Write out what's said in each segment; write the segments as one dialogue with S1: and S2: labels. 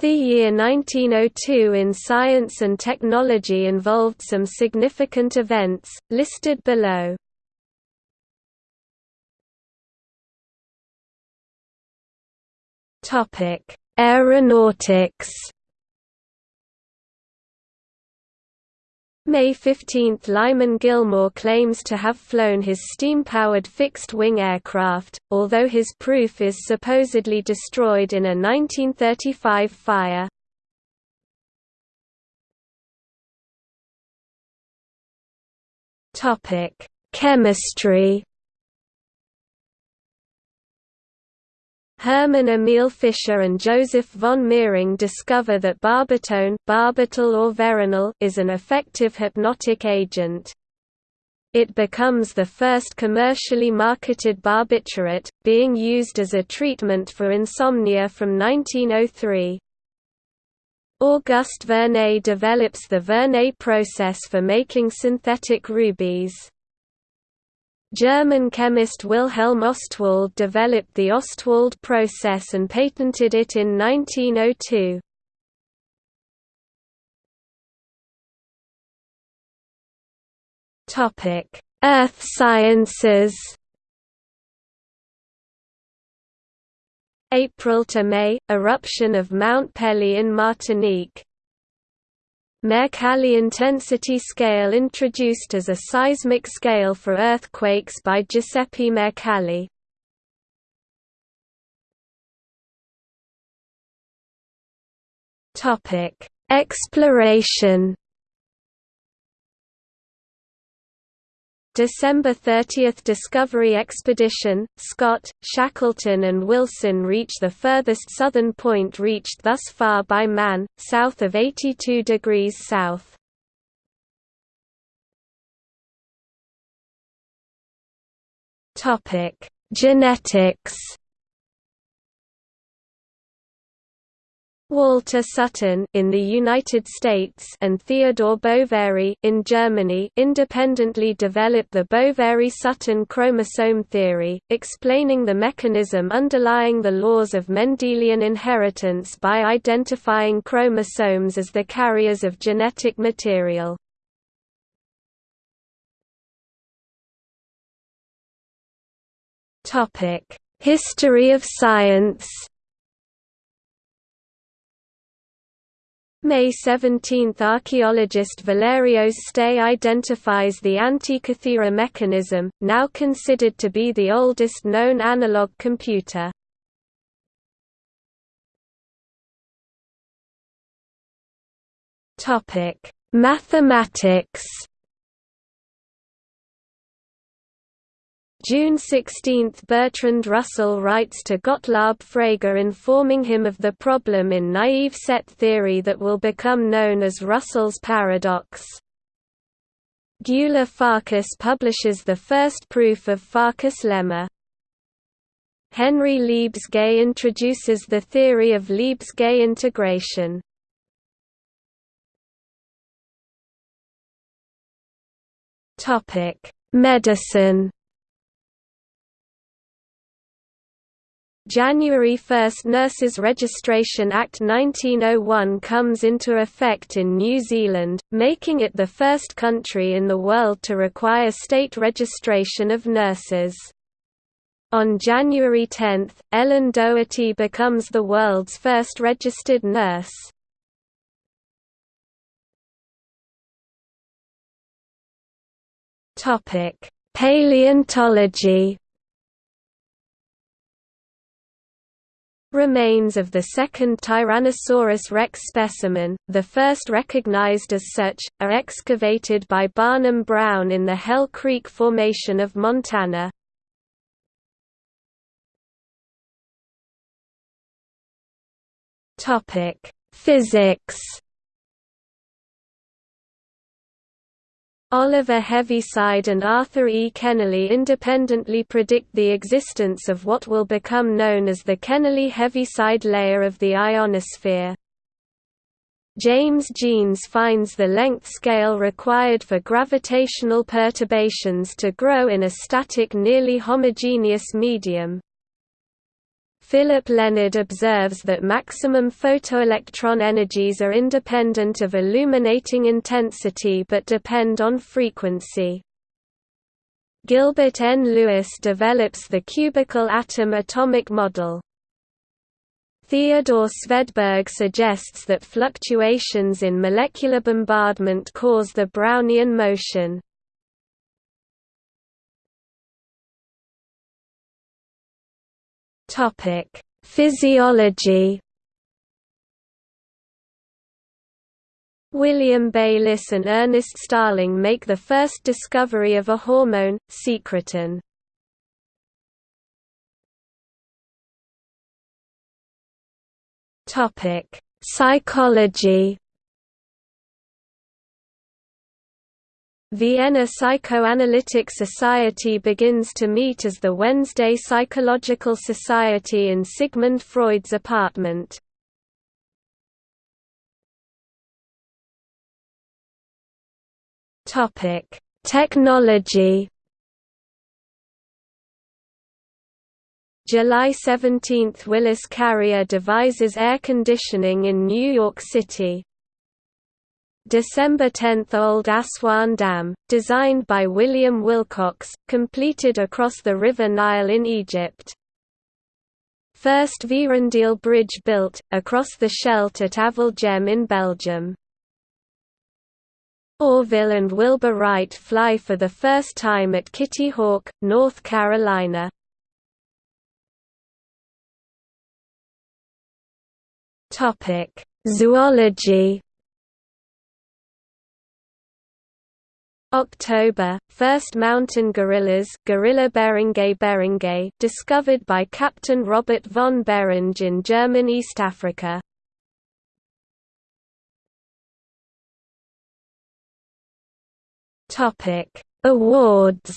S1: The year 1902 in science and technology involved some significant events, listed below. Aeronautics May 15 – Lyman Gilmore claims to have flown his steam-powered fixed-wing aircraft, although his proof is supposedly destroyed in a 1935 fire. Chemistry Hermann Emil Fischer and Joseph von Mering discover that barbitone barbital or veronal is an effective hypnotic agent. It becomes the first commercially marketed barbiturate, being used as a treatment for insomnia from 1903. Auguste Verneuil develops the Verneuil process for making synthetic rubies. German chemist Wilhelm Ostwald developed the Ostwald process and patented it in 1902. Earth sciences April to May – Eruption of Mount Pelée in Martinique Mercalli intensity scale introduced as a seismic scale for earthquakes by Giuseppe Mercalli. Topic: Exploration December 30 – Discovery Expedition, Scott, Shackleton and Wilson reach the furthest southern point reached thus far by man, south of 82 degrees south. Genetics Walter Sutton in the United States and Theodore Boveri in Germany independently developed the Boveri-Sutton chromosome theory, explaining the mechanism underlying the laws of Mendelian inheritance by identifying chromosomes as the carriers of genetic material. History of science May 17 – Archaeologist Valerio Stais identifies the Antikythera mechanism, now considered to be the oldest known analog computer. Mathematics June 16 – Bertrand Russell writes to Gottlob Frege informing him of the problem in naive set theory that will become known as Russell's paradox. Gyula Farkas publishes the first proof of Farkas' lemma. Henri Lebesgue introduces the theory of Lebesgue integration. Medicine January 1 – Nurses Registration Act 1901 comes into effect in New Zealand, making it the first country in the world to require state registration of nurses. On January 10, Ellen Dougherty becomes the world's first registered nurse. Paleontology Remains of the second Tyrannosaurus rex specimen, the first recognized as such, are excavated by Barnum Brown in the Hell Creek Formation of Montana. Physics Oliver Heaviside and Arthur E. Kennelly independently predict the existence of what will become known as the Kennelly-Heaviside layer of the ionosphere. James Jeans finds the length scale required for gravitational perturbations to grow in a static nearly homogeneous medium. Philipp Lenard observes that maximum photoelectron energies are independent of illuminating intensity but depend on frequency. Gilbert N. Lewis develops the cubical atom atomic model. Theodore Svedberg suggests that fluctuations in molecular bombardment cause the Brownian motion. Topic: Physiology. William Bayliss and Ernest Starling make the first discovery of a hormone, secretin. Topic: Psychology. Vienna Psychoanalytic Society begins to meet as the Wednesday Psychological Society in Sigmund Freud's apartment. Technology. July 17 – Willis Carrier devises air conditioning in New York City. December 10 – Old Aswan Dam, designed by William Willcocks, completed across the River Nile in Egypt. First Vierendeel Bridge built, across the Scheldt at Avelgem in Belgium. Orville and Wilbur Wright fly for the first time at Kitty Hawk, North Carolina. Zoology. October, first mountain gorillas Gorilla beringei beringei discovered by Captain Robert von Beringe in German East Africa. Topic: Awards.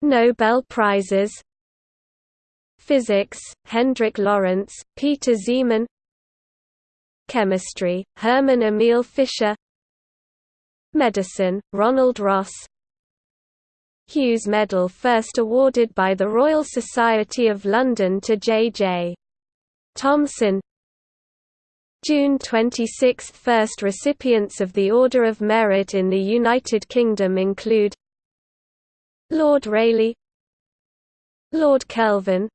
S1: Nobel Prizes Physics, Hendrik Lorentz, Peter Zeeman Chemistry, Hermann Emil Fischer. Medicine, Ronald Ross. Hughes Medal first awarded by the Royal Society of London to J.J. Thomson. June 26 – First recipients of the Order of Merit in the United Kingdom include Lord Rayleigh Lord Kelvin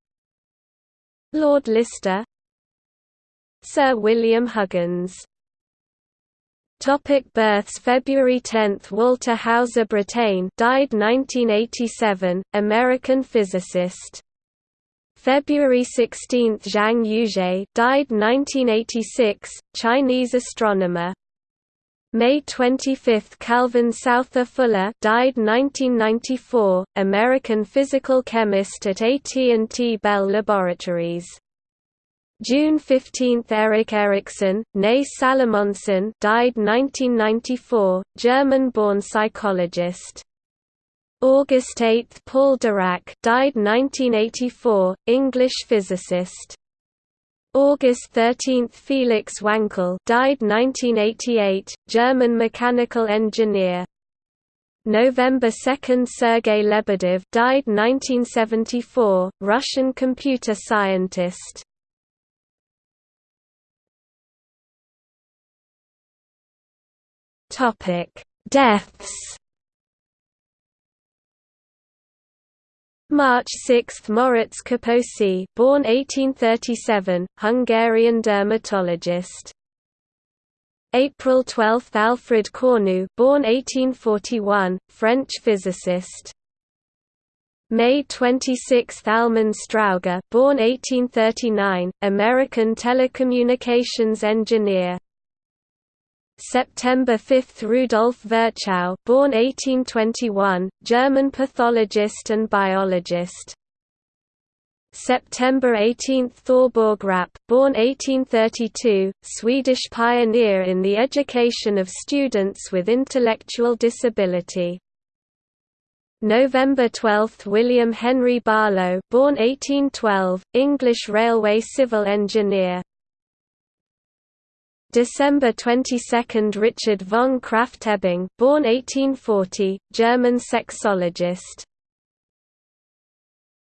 S1: Lord Lister Sir William Huggins. Topic births February 10 Walter Hauser Brattain died 1987 American physicist. February 16 Zhang Yuzhe died 1986 Chinese astronomer. May 25 Calvin Souther Fuller died 1994, American physical chemist at AT&T Bell Laboratories. June 15 Erik Erikson, née Salomonsen died 1994, German-born psychologist. August 8 Paul Dirac died 1984, English physicist. August 13 Felix Wankel died 1988, German mechanical engineer. November 2 Sergei Lebedev died 1974, Russian computer scientist. Topic: Deaths March 6 Moritz Kaposi born 1837, Hungarian dermatologist. April 12 Alfred Cornu born 1841, French physicist. May 26 Almon Strowger born 1839, American telecommunications engineer. September 5 Rudolf Virchow born 1821, German pathologist and biologist. September 18 Thorborg Rappe born 1832, Swedish pioneer in the education of students with intellectual disability. November 12 William Henry Barlow born 1812, English railway civil engineer. December 22 Richard von Krafft-Ebing born 1840, German sexologist